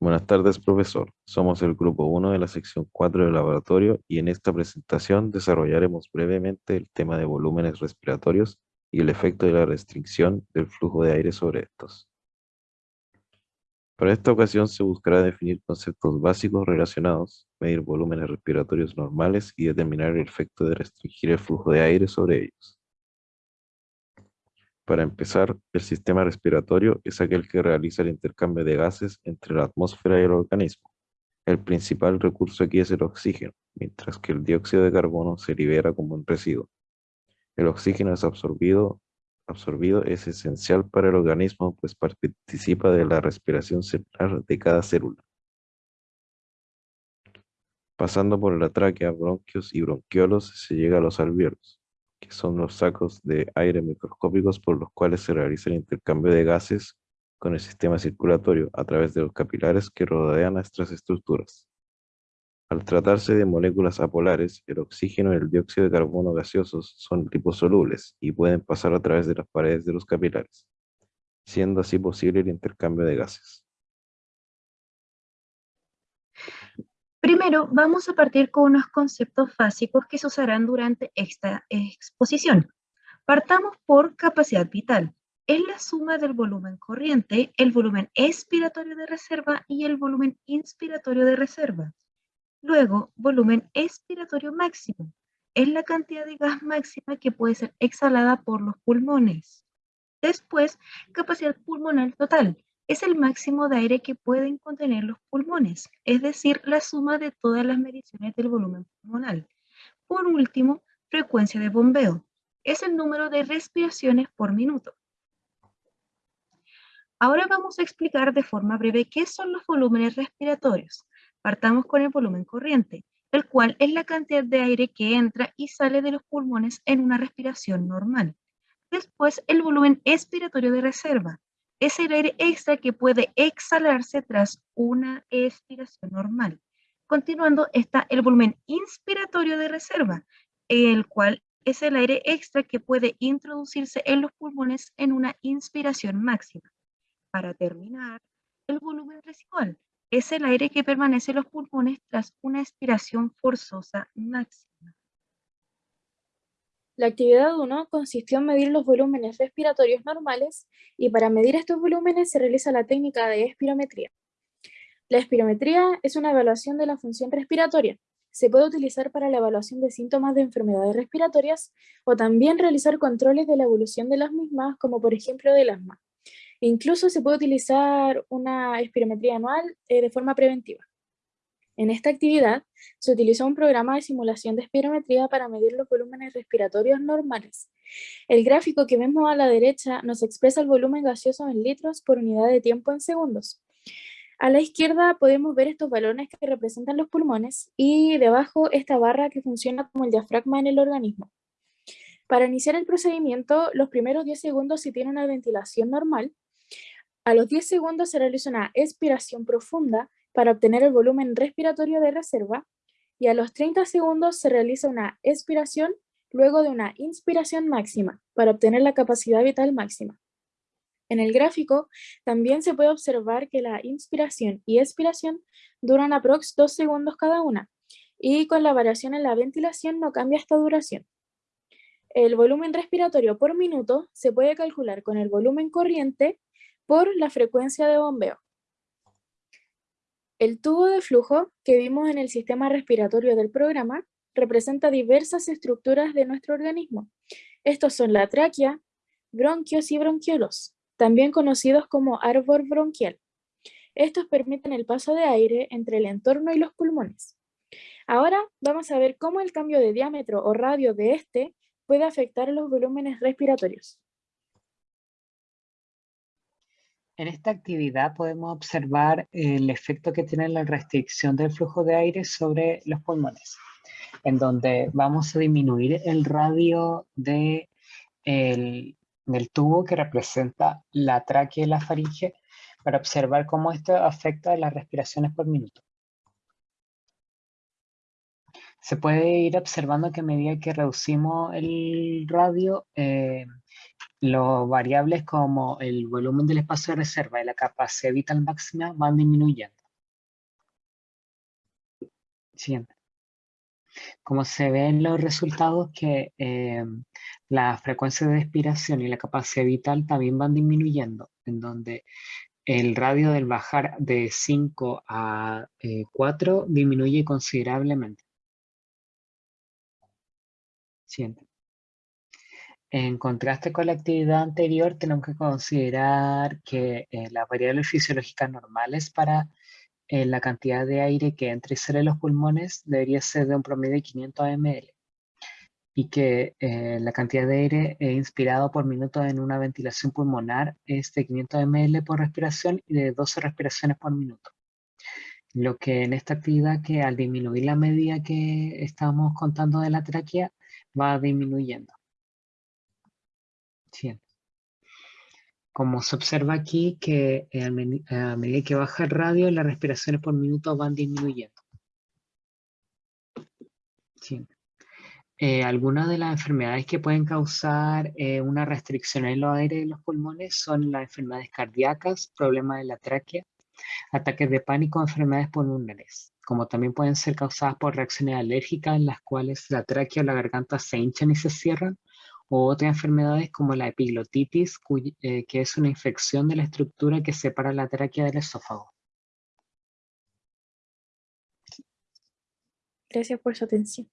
Buenas tardes, profesor. Somos el grupo 1 de la sección 4 del laboratorio y en esta presentación desarrollaremos brevemente el tema de volúmenes respiratorios y el efecto de la restricción del flujo de aire sobre estos. Para esta ocasión se buscará definir conceptos básicos relacionados, medir volúmenes respiratorios normales y determinar el efecto de restringir el flujo de aire sobre ellos. Para empezar, el sistema respiratorio es aquel que realiza el intercambio de gases entre la atmósfera y el organismo. El principal recurso aquí es el oxígeno, mientras que el dióxido de carbono se libera como un residuo. El oxígeno es absorbido, absorbido es esencial para el organismo, pues participa de la respiración celular de cada célula. Pasando por la tráquea, bronquios y bronquiolos se llega a los alvéolos que son los sacos de aire microscópicos por los cuales se realiza el intercambio de gases con el sistema circulatorio a través de los capilares que rodean a estas estructuras. Al tratarse de moléculas apolares, el oxígeno y el dióxido de carbono gaseosos son liposolubles y pueden pasar a través de las paredes de los capilares, siendo así posible el intercambio de gases. Primero, vamos a partir con unos conceptos básicos que se usarán durante esta exposición. Partamos por capacidad vital. Es la suma del volumen corriente, el volumen expiratorio de reserva y el volumen inspiratorio de reserva. Luego, volumen expiratorio máximo. Es la cantidad de gas máxima que puede ser exhalada por los pulmones. Después, capacidad pulmonar total es el máximo de aire que pueden contener los pulmones, es decir, la suma de todas las mediciones del volumen pulmonar. Por último, frecuencia de bombeo, es el número de respiraciones por minuto. Ahora vamos a explicar de forma breve qué son los volúmenes respiratorios. Partamos con el volumen corriente, el cual es la cantidad de aire que entra y sale de los pulmones en una respiración normal. Después, el volumen expiratorio de reserva, es el aire extra que puede exhalarse tras una expiración normal. Continuando está el volumen inspiratorio de reserva, el cual es el aire extra que puede introducirse en los pulmones en una inspiración máxima. Para terminar, el volumen residual es el aire que permanece en los pulmones tras una expiración forzosa máxima. La actividad 1 consistió en medir los volúmenes respiratorios normales y para medir estos volúmenes se realiza la técnica de espirometría. La espirometría es una evaluación de la función respiratoria. Se puede utilizar para la evaluación de síntomas de enfermedades respiratorias o también realizar controles de la evolución de las mismas, como por ejemplo del asma. Incluso se puede utilizar una espirometría anual eh, de forma preventiva. En esta actividad se utilizó un programa de simulación de espirometría para medir los volúmenes respiratorios normales. El gráfico que vemos a la derecha nos expresa el volumen gaseoso en litros por unidad de tiempo en segundos. A la izquierda podemos ver estos balones que representan los pulmones y debajo esta barra que funciona como el diafragma en el organismo. Para iniciar el procedimiento, los primeros 10 segundos se tiene una ventilación normal. A los 10 segundos se realiza una expiración profunda para obtener el volumen respiratorio de reserva y a los 30 segundos se realiza una expiración luego de una inspiración máxima para obtener la capacidad vital máxima. En el gráfico también se puede observar que la inspiración y expiración duran aprox 2 segundos cada una y con la variación en la ventilación no cambia esta duración. El volumen respiratorio por minuto se puede calcular con el volumen corriente por la frecuencia de bombeo. El tubo de flujo que vimos en el sistema respiratorio del programa representa diversas estructuras de nuestro organismo. Estos son la tráquea, bronquios y bronquiolos, también conocidos como árbol bronquial. Estos permiten el paso de aire entre el entorno y los pulmones. Ahora vamos a ver cómo el cambio de diámetro o radio de este puede afectar los volúmenes respiratorios. En esta actividad podemos observar el efecto que tiene la restricción del flujo de aire sobre los pulmones, en donde vamos a disminuir el radio de del tubo que representa la tráquea y la faringe para observar cómo esto afecta las respiraciones por minuto. Se puede ir observando que a medida que reducimos el radio, eh, los variables como el volumen del espacio de reserva y la capacidad vital máxima van disminuyendo. Siguiente. Como se ve en los resultados que eh, la frecuencia de expiración y la capacidad vital también van disminuyendo, en donde el radio del bajar de 5 a 4 disminuye considerablemente. Siguiente. En contraste con la actividad anterior, tenemos que considerar que eh, las variables fisiológicas normales para eh, la cantidad de aire que entra y sale de los pulmones debería ser de un promedio de 500 ml y que eh, la cantidad de aire inspirado por minuto en una ventilación pulmonar es de 500 ml por respiración y de 12 respiraciones por minuto. Lo que en esta actividad que al disminuir la medida que estamos contando de la tráquea va disminuyendo. Como se observa aquí que eh, a, medida que baja el radio, las respiraciones por minuto van disminuyendo. Eh, algunas de las enfermedades que pueden causar eh, una restricción en los aires de los pulmones son las enfermedades cardíacas, problemas de la tráquea, ataques de pánico, enfermedades pulmonares, como también pueden ser causadas por reacciones alérgicas en las cuales la tráquea o la garganta se hinchan y se cierran, o otras enfermedades como la epiglotitis, eh, que es una infección de la estructura que separa la tráquea del esófago. Gracias por su atención.